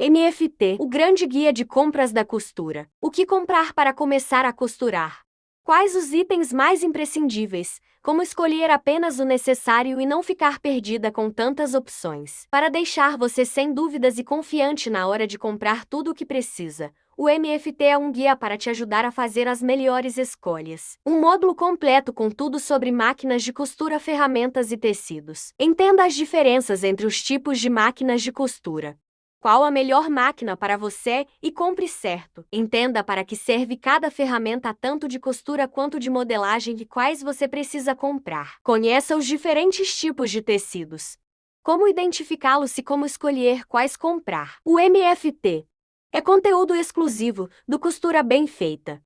MFT, o grande guia de compras da costura. O que comprar para começar a costurar? Quais os itens mais imprescindíveis? Como escolher apenas o necessário e não ficar perdida com tantas opções? Para deixar você sem dúvidas e confiante na hora de comprar tudo o que precisa, o MFT é um guia para te ajudar a fazer as melhores escolhas. Um módulo completo com tudo sobre máquinas de costura, ferramentas e tecidos. Entenda as diferenças entre os tipos de máquinas de costura. Qual a melhor máquina para você e compre certo. Entenda para que serve cada ferramenta tanto de costura quanto de modelagem e quais você precisa comprar. Conheça os diferentes tipos de tecidos. Como identificá-los e como escolher quais comprar. O MFT é conteúdo exclusivo do Costura Bem Feita.